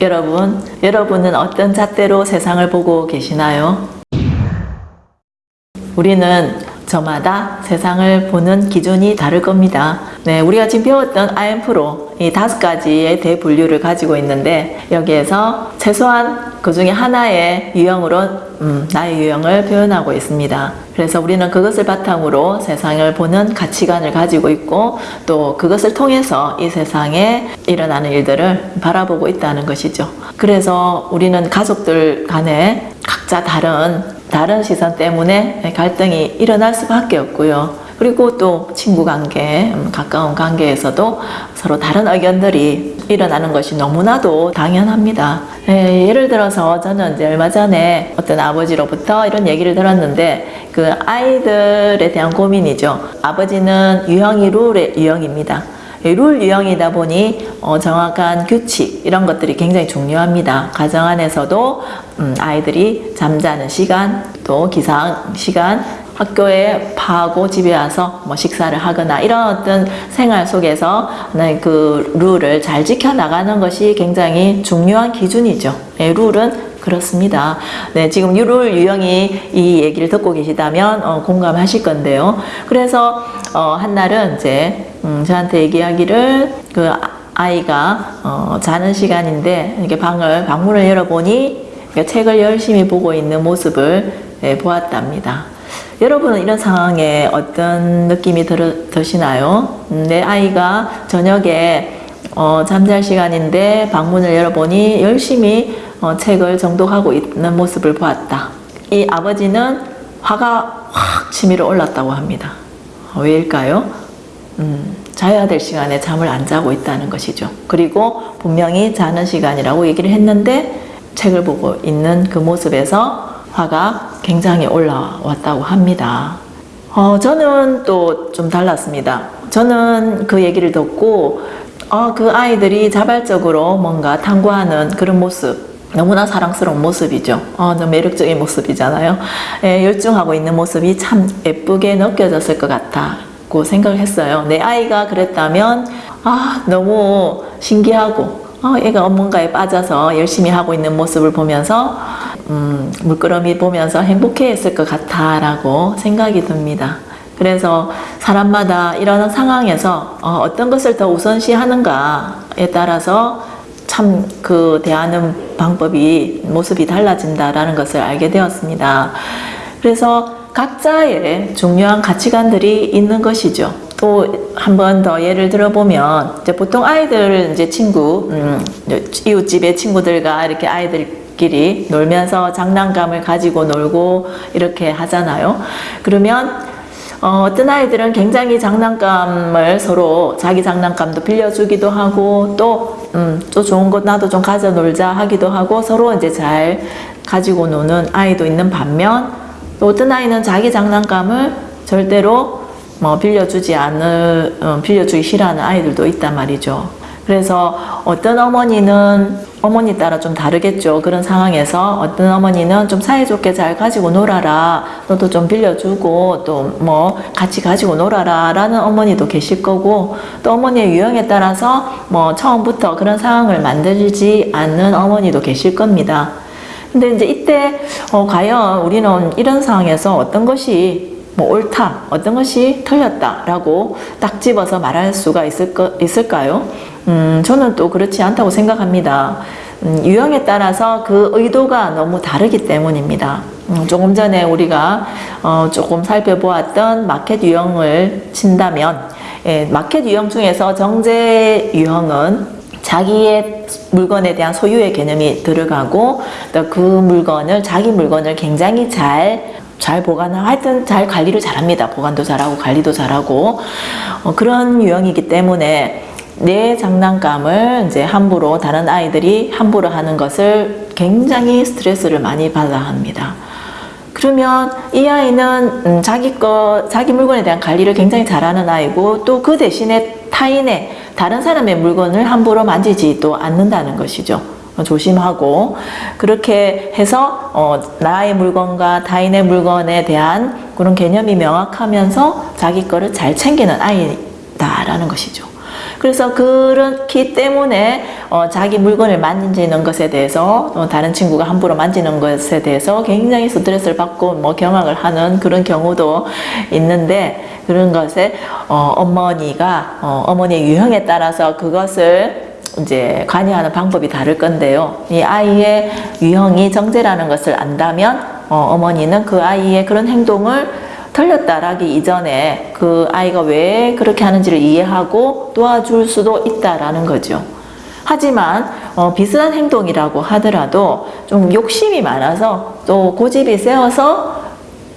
여러분, 여러분은 어떤 잣대로 세상을 보고 계시나요? 우리는 저마다 세상을 보는 기준이 다를 겁니다. 네, 우리가 지금 배웠던 IM프로 이 다섯 가지의 대분류를 가지고 있는데 여기에서 최소한 그 중에 하나의 유형으로 음, 나의 유형을 표현하고 있습니다. 그래서 우리는 그것을 바탕으로 세상을 보는 가치관을 가지고 있고 또 그것을 통해서 이 세상에 일어나는 일들을 바라보고 있다는 것이죠. 그래서 우리는 가족들 간에 각자 다른 다른 시선 때문에 갈등이 일어날 수밖에 없고요. 그리고 또 친구 관계, 음, 가까운 관계에서도 서로 다른 의견들이 일어나는 것이 너무나도 당연합니다. 예, 예를 들어서 저는 이제 얼마 전에 어떤 아버지로부터 이런 얘기를 들었는데 그 아이들에 대한 고민이죠. 아버지는 유형이 룰의 유형입니다. 룰 유형이다 보니 어, 정확한 규칙 이런 것들이 굉장히 중요합니다. 가정 안에서도 음, 아이들이 잠자는 시간 또 기상 시간 학교에 파하고 집에 와서 뭐 식사를 하거나 이런 어떤 생활 속에서 네, 그 룰을 잘 지켜나가는 것이 굉장히 중요한 기준이죠. 네, 룰은 그렇습니다. 네, 지금 룰 유형이 이 얘기를 듣고 계시다면 어, 공감하실 건데요. 그래서 어, 한날은 이제 음, 저한테 얘기하기를 그 아이가 어, 자는 시간인데 이렇게 방을 방문을 열어보니 책을 열심히 보고 있는 모습을 네, 보았답니다. 여러분은 이런 상황에 어떤 느낌이 들, 드시나요? 음, 내 아이가 저녁에 어, 잠잘 시간인데 방문을 열어보니 열심히 어, 책을 정독하고 있는 모습을 보았다. 이 아버지는 화가 확 치밀어 올랐다고 합니다. 어, 왜일까요? 음, 자야 될 시간에 잠을 안 자고 있다는 것이죠. 그리고 분명히 자는 시간이라고 얘기를 했는데 책을 보고 있는 그 모습에서 화가 굉장히 올라왔다고 합니다. 어, 저는 또 좀 달랐습니다. 저는 그 얘기를 듣고 어, 그 아이들이 자발적으로 뭔가 탐구하는 그런 모습 너무나 사랑스러운 모습이죠. 어, 좀 매력적인 모습이잖아요. 예, 열중하고 있는 모습이 참 예쁘게 느껴졌을 것 같 다고 생각을 했어요. 내 아이가 그랬다면 아 너무 신기하고 어, 얘가 뭔가에 빠져서 열심히 하고 있는 모습을 보면서 음, 물끄러미 보면서 행복해 했을 것 같아 라고 생각이 듭니다. 그래서 사람마다 이런 상황에서 어, 떤 것을 더 우선시 하는가에 따라서 참 그 대하는 방법이 모습이 달라진다라는 것을 알게 되었습니다. 그래서 각자의 중요한 가치관들이 있는 것이죠. 또 한 번 더 예를 들어보면 이제 보통 아이들 이제 친구 음, 이웃집의 친구들과 이렇게 아이들끼리 놀면서 장난감을 가지고 놀고 이렇게 하잖아요. 그러면 어, 떤 아이들은 굉장히 장난감을 서로 자기 장난감도 빌려주기도 하고 또, 음, 또 좋은 것 나도 좀 가져 놀자 하기도 하고 서로 이제 잘 가지고 노는 아이도 있는 반면 또 어떤 아이는 자기 장난감을 절대로 뭐 빌려주지 않을 어, 빌려주기 싫어하는 아이들도 있단 말이죠. 그래서 어떤 어머니는 어머니 따라 좀 다르겠죠. 그런 상황에서 어떤 어머니는 좀 사이좋게 잘 가지고 놀아라. 너도 좀 빌려주고 또 뭐 같이 가지고 놀아라 라는 어머니도 계실 거고 또 어머니의 유형에 따라서 뭐 처음부터 그런 상황을 만들지 않는 어머니도 계실 겁니다. 근데 이제 이때 어, 과연 우리는 이런 상황에서 어떤 것이 뭐 옳다, 어떤 것이 틀렸다라고 딱 집어서 말할 수가 있을 거, 있을까요? 음, 저는 또 그렇지 않다고 생각합니다. 음, 유형에 따라서 그 의도가 너무 다르기 때문입니다. 음, 조금 전에 우리가 어, 조금 살펴보았던 마켓 유형을 친다면 예, 마켓 유형 중에서 정제 유형은 자기의 물건에 대한 소유의 개념이 들어가고 또 그 물건을 자기 물건을 굉장히 잘잘 보관을 하여튼 잘 관리를 잘합니다. 보관도 잘하고 관리도 잘하고 어, 그런 유형이기 때문에 내 장난감을 이제 함부로 다른 아이들이 함부로 하는 것을 굉장히 스트레스를 많이 받아 합니다. 그러면 이 아이는 음, 자기 거 자기 물건에 대한 관리를 굉장히 잘하는 아이고 또 그 대신에 타인의 다른 사람의 물건을 함부로 만지지도 않는다는 것이죠. 조심하고 그렇게 해서 어, 나의 물건과 타인의 물건에 대한 그런 개념이 명확하면서 자기 거를 잘 챙기는 아이다라는 것이죠. 그래서 그렇기 때문에 어, 자기 물건을 만지는 것에 대해서 어, 다른 친구가 함부로 만지는 것에 대해서 굉장히 스트레스를 받고 뭐 경악을 하는 그런 경우도 있는데 그런 것에 어, 어머니가 어, 어머니의 유형에 따라서 그것을 이제 관여하는 방법이 다를 건데요. 이 아이의 유형이 정제라는 것을 안다면 어, 어머니는 그 아이의 그런 행동을 틀렸다라기 이전에 그 아이가 왜 그렇게 하는지를 이해하고 도와줄 수도 있다라는 거죠. 하지만 어, 비슷한 행동이라고 하더라도 좀 욕심이 많아서 또 고집이 세어서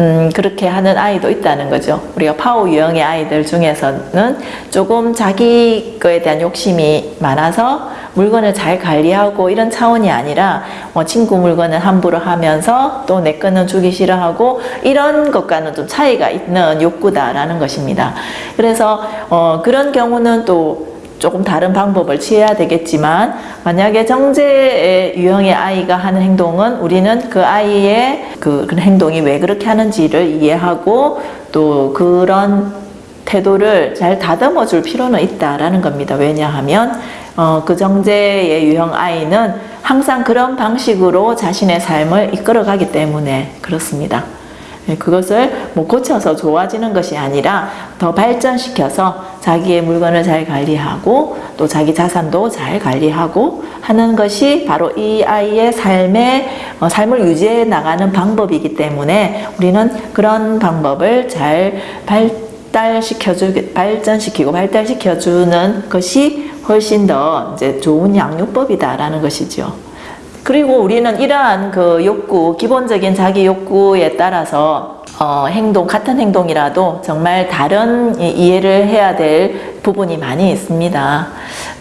음, 그렇게 하는 아이도 있다는 거죠. 우리가 파워 유형의 아이들 중에서는 조금 자기 거에 대한 욕심이 많아서 물건을 잘 관리하고 이런 차원이 아니라 뭐 친구 물건을 함부로 하면서 또 내 거는 주기 싫어하고 이런 것과는 좀 차이가 있는 욕구다라는 것입니다. 그래서 어, 그런 경우는 또 조금 다른 방법을 취해야 되겠지만 만약에 정제의 유형의 아이가 하는 행동은 우리는 그 아이의 그 행동이 왜 그렇게 하는지를 이해하고 또 그런 태도를 잘 다듬어 줄 필요는 있다라는 겁니다. 왜냐하면 어, 그 정제의 유형 아이는 항상 그런 방식으로 자신의 삶을 이끌어가기 때문에 그렇습니다. 네, 그것을 뭐 고쳐서 좋아지는 것이 아니라 더 발전시켜서 자기의 물건을 잘 관리하고 또 자기 자산도 잘 관리하고 하는 것이 바로 이 아이의 삶의 어, 삶을 유지해 나가는 방법이기 때문에 우리는 그런 방법을 잘 발 달시켜주 발전시키고 발달시켜주는 것이 훨씬 더 이제 좋은 양육법이다라는 것이죠. 그리고 우리는 이러한 그 욕구, 기본적인 자기 욕구에 따라서 어, 행동, 같은 행동이라도 정말 다른 이- 이해를 해야 될 부분이 많이 있습니다.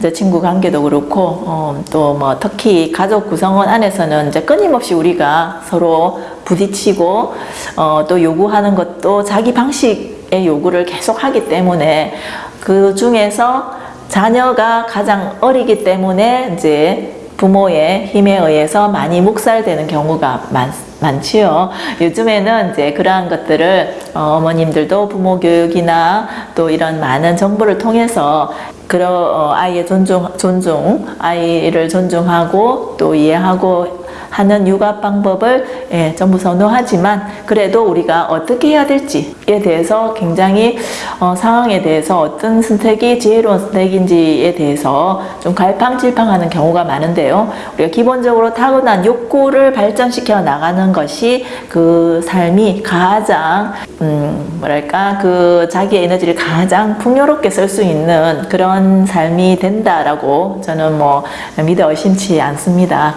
이제 친구 관계도 그렇고, 어, 또뭐 특히 가족 구성원 안에서는 이제 끊임없이 우리가 서로 부딪히고, 어, 또 요구하는 것도 자기 방식 의 요구를 계속 하기 때문에 그 중에서 자녀가 가장 어리기 때문에 이제 부모의 힘에 의해서 많이 묵살되는 경우가 많, 많지요. 요즘에는 이제 그러한 것들을 어, 어머님들도 부모 교육이나 또 이런 많은 정보를 통해서 그런 어, 아이의 존중, 존중, 아이를 존중하고 또 이해하고 하는 육아 방법을 예, 전부 선호하지만 그래도 우리가 어떻게 해야 될지에 대해서 굉장히 어, 상황에 대해서 어떤 선택이 지혜로운 선택인지에 대해서 좀 갈팡질팡하는 경우가 많은데요. 우리가 기본적으로 타고난 욕구를 발전시켜 나가는 것이 그 삶이 가장 음, 뭐랄까 그 자기의 에너지를 가장 풍요롭게 쓸 수 있는 그런 삶이 된다라고 저는 뭐 믿어 의심치 않습니다.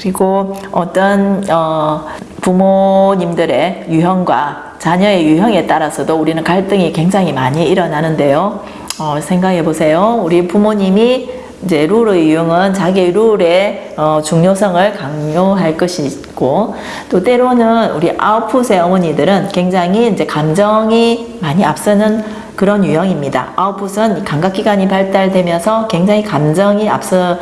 그리고 어떤 어, 부모님들의 유형과 자녀의 유형에 따라서도 우리는 갈등이 굉장히 많이 일어나는데요. 어, 생각해 보세요. 우리 부모님이 이제 룰의 유형은 자기의 룰의 어, 중요성을 강요할 것이고 또 때로는 우리 아웃풋의 어머니들은 굉장히 이제 감정이 많이 앞서는 그런 유형입니다. 아웃풋은 감각기관이 발달되면서 굉장히 감정이 앞서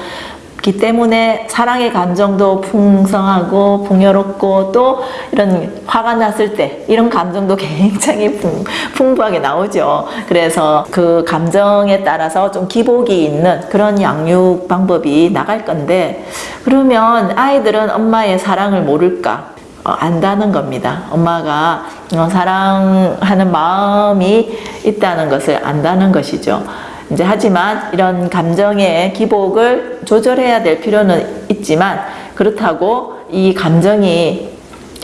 기 때문에 사랑의 감정도 풍성하고 풍요롭고 또 이런 화가 났을 때 이런 감정도 굉장히 풍, 풍부하게 나오죠. 그래서 그 감정에 따라서 좀 기복이 있는 그런 양육 방법이 나갈 건데 그러면 아이들은 엄마의 사랑을 모를까? 어, 안다는 겁니다. 엄마가 어, 사랑하는 마음이 있다는 것을 안다는 것이죠. 이제 하지만 이런 감정의 기복을 조절해야 될 필요는 있지만 그렇다고 이 감정이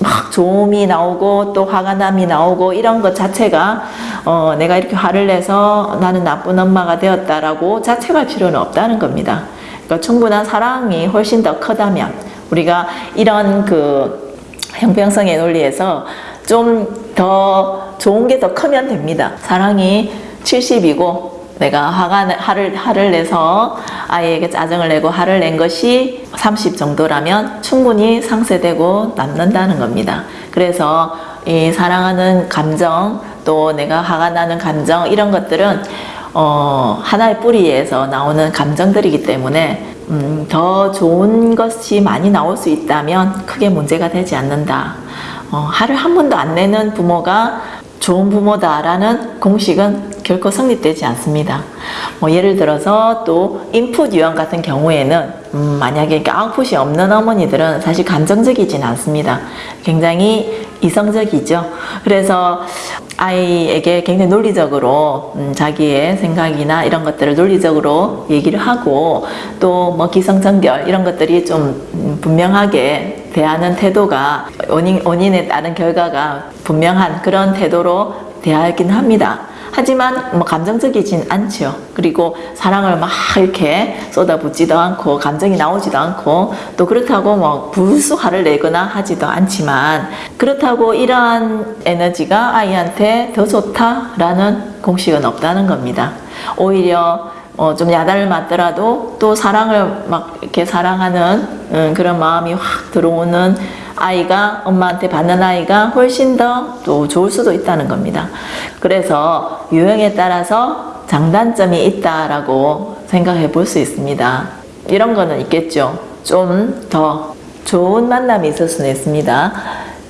막 조음이 나오고 또 화가 남이 나오고 이런 것 자체가 어, 내가 이렇게 화를 내서 나는 나쁜 엄마가 되었다라고 자책할 필요는 없다는 겁니다. 그러니까 충분한 사랑이 훨씬 더 크다면 우리가 이런 그 형평성의 논리에서 좀 더 좋은 게 더 크면 됩니다. 사랑이 70이고 내가 화가 내- 화를 화를 내서 아이에게 짜증을 내고 화를 낸 것이 30 정도라면 충분히 상쇄되고 남는다는 겁니다. 그래서 이 사랑하는 감정 또 내가 화가 나는 감정 이런 것들은 어, 하나의 뿌리에서 나오는 감정들이기 때문에 음, 더 좋은 것이 많이 나올 수 있다면 크게 문제가 되지 않는다. 어, 화를 한 번도 안 내는 부모가 좋은 부모다라는 공식은 결코 성립되지 않습니다. 뭐 예를 들어서 또 인풋 유형 같은 경우에는 음, 만약에 아웃풋이 없는 어머니들은 사실 감정적이진 않습니다. 굉장히 이성적이죠. 그래서 아이에게 굉장히 논리적으로 음, 자기의 생각이나 이런 것들을 논리적으로 얘기를 하고 또 뭐 기성전결 이런 것들이 좀 음, 분명하게 대하는 태도가 원인, 원인에 따른 결과가 분명한 그런 태도로 대하긴 합니다. 하지만 뭐 감정적이진 않죠. 그리고 사랑을 막 이렇게 쏟아붓지도 않고 감정이 나오지도 않고 또 그렇다고 뭐 불수 화를 내거나 하지도 않지만 그렇다고 이러한 에너지가 아이한테 더 좋다라는 공식은 없다는 겁니다. 오히려 어, 좀 야단을 맞더라도 또 사랑을 막 이렇게 사랑하는 음, 그런 마음이 확 들어오는 아이가 엄마한테 받는 아이가 훨씬 더 또 좋을 수도 있다는 겁니다. 그래서 유형에 따라서 장단점이 있다라고 생각해 볼 수 있습니다. 이런 거는 있겠죠. 좀 더 좋은 만남이 있을 수는 있습니다.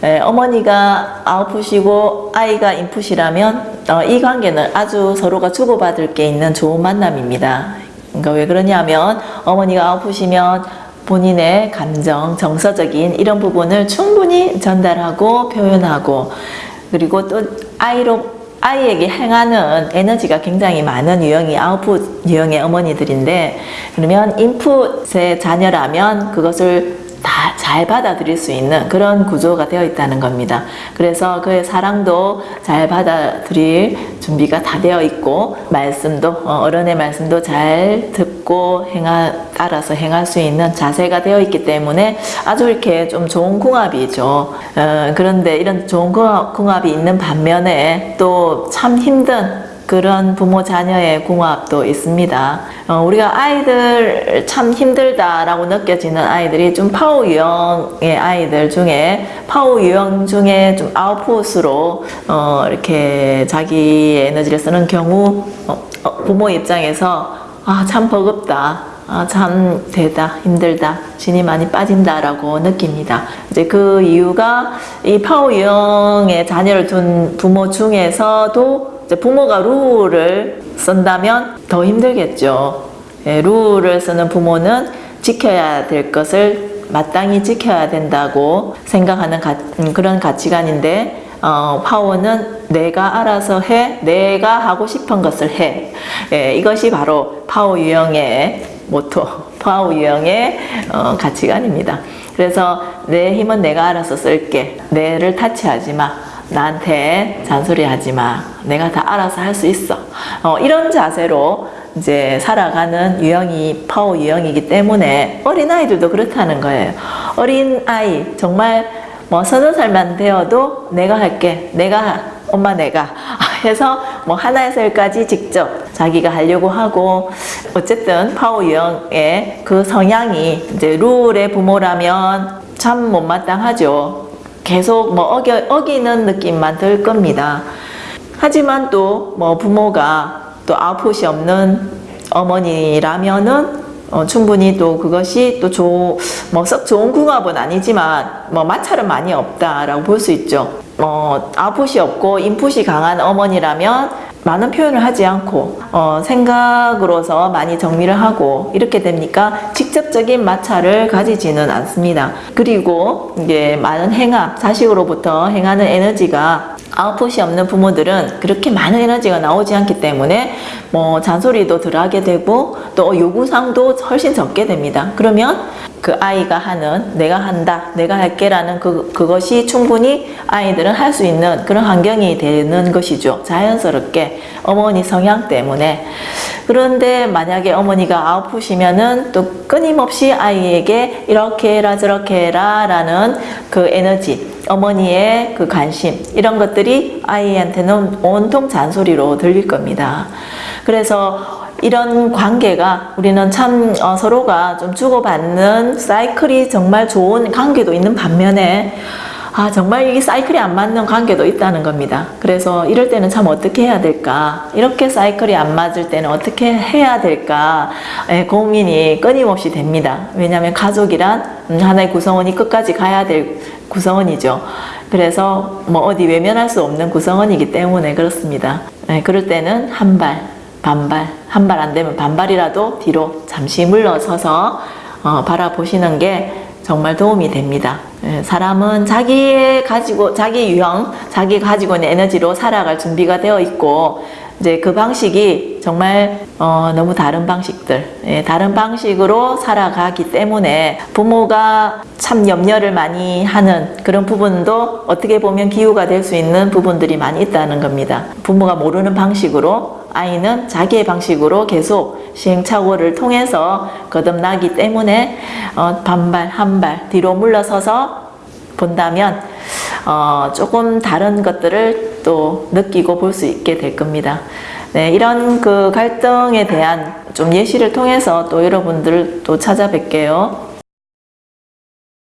에, 어머니가 아웃풋이고 아이가 인풋이라면 어, 이 관계는 아주 서로가 주고받을 게 있는 좋은 만남입니다. 그러니까 왜 그러냐면 어머니가 아웃풋이면 본인의 감정, 정서적인 이런 부분을 충분히 전달하고 표현하고 그리고 또 아이로 아이에게 행하는 에너지가 굉장히 많은 유형이 아웃풋 유형의 어머니들인데 그러면 인풋의 자녀라면 그것을 다 잘 받아들일 수 있는 그런 구조가 되어 있다는 겁니다. 그래서 그의 사랑도 잘 받아들일 준비가 다 되어 있고 말씀도 어, 어른의 말씀도 잘 듣고 행하 따라서 행할 수 있는 자세가 되어 있기 때문에 아주 이렇게 좀 좋은 궁합이죠. 어, 그런데 이런 좋은 궁합, 궁합이 있는 반면에 또 참 힘든 그런 부모 자녀의 궁합도 있습니다. 어, 우리가 아이들 참 힘들다라고 느껴지는 아이들이 좀 파워 유형의 아이들 중에 파워 유형 중에 좀 아웃풋으로 어, 이렇게 자기의 에너지를 쓰는 경우 어, 어, 부모 입장에서 아 참 버겁다. 아, 참 되다 힘들다 진이 많이 빠진다라고 느낍니다. 이제 그 이유가 이 파워 유형의 자녀를 둔 부모 중에서도 부모가 룰을 쓴다면 더 힘들겠죠. 예, 룰을 쓰는 부모는 지켜야 될 것을 마땅히 지켜야 된다고 생각하는 가, 음, 그런 가치관인데 어, 파워는 내가 알아서 해, 내가 하고 싶은 것을 해. 예, 이것이 바로 파워 유형의 모토, 파워 유형의 어, 가치관입니다. 그래서 내 힘은 내가 알아서 쓸게. 내를 터치하지 마. 나한테 잔소리 하지 마. 내가 다 알아서 할 수 있어. 어, 이런 자세로 이제 살아가는 유형이 파워 유형이기 때문에 어린아이들도 그렇다는 거예요. 어린아이, 정말 뭐 서너 살만 되어도 내가 할게. 내가, 엄마 내가. 해서 뭐 하나에서 열까지 직접 자기가 하려고 하고 어쨌든 파워 유형의 그 성향이 이제 룰의 부모라면 참 못마땅하죠. 계속 뭐 어겨, 어기는 느낌만 들 겁니다. 하지만 또 뭐 부모가 또 아웃풋이 없는 어머니라면은 어, 충분히 또 그것이 또 뭐썩 좋은 궁합은 아니지만 뭐 마찰은 많이 없다라고 볼 수 있죠. 어, 아웃풋이 없고 인풋이 강한 어머니라면 많은 표현을 하지 않고 어, 생각으로서 많이 정리를 하고 이렇게 됩니까? 직접적인 마찰을 가지지는 않습니다. 그리고 이제 많은 행함, 자식으로부터 행하는 에너지가 아웃풋이 없는 부모들은 그렇게 많은 에너지가 나오지 않기 때문에 뭐 잔소리도 덜하게 되고 또 요구사항도 훨씬 적게 됩니다. 그러면 그 아이가 하는 내가 한다, 내가 할게 라는 그, 그것이 충분히 아이들은 할 수 있는 그런 환경이 되는 것이죠. 자연스럽게 어머니 성향 때문에. 그런데 만약에 어머니가 아웃풋이면은 또 끊임없이 아이에게 이렇게 해라 저렇게 해라 라는 그 에너지 어머니의 그 관심 이런 것들이 아이한테는 온통 잔소리로 들릴 겁니다. 그래서 이런 관계가 우리는 참 어, 서로가 좀 주고받는 사이클이 정말 좋은 관계도 있는 반면에 아 정말 이 사이클이 안 맞는 관계도 있다는 겁니다. 그래서 이럴 때는 참 어떻게 해야 될까 이렇게 사이클이 안 맞을 때는 어떻게 해야 될까 예, 고민이 끊임없이 됩니다. 왜냐하면 가족이란 음, 하나의 구성원이 끝까지 가야 될 구성원이죠. 그래서 뭐 어디 외면할 수 없는 구성원이기 때문에 그렇습니다. 네, 그럴 때는 한 발, 반발, 한 발 안 되면 반발이라도 뒤로 잠시 물러서서 어, 바라보시는 게 정말 도움이 됩니다. 예, 사람은 자기의 가지고 자기 유형, 자기 가지고 있는 에너지로 살아갈 준비가 되어 있고 이제 그 방식이 정말 어, 너무 다른 방식들, 예, 다른 방식으로 살아가기 때문에 부모가 참 염려를 많이 하는 그런 부분도 어떻게 보면 기후가 될 수 있는 부분들이 많이 있다는 겁니다. 부모가 모르는 방식으로 아이는 자기의 방식으로 계속 시행착오를 통해서 거듭나기 때문에 어, 반발, 한 발 뒤로 물러서서 본다면 어, 조금 다른 것들을 또 느끼고 볼 수 있게 될 겁니다. 네, 이런 그 갈등에 대한 좀 예시를 통해서 또 여러분들 또 찾아뵐게요.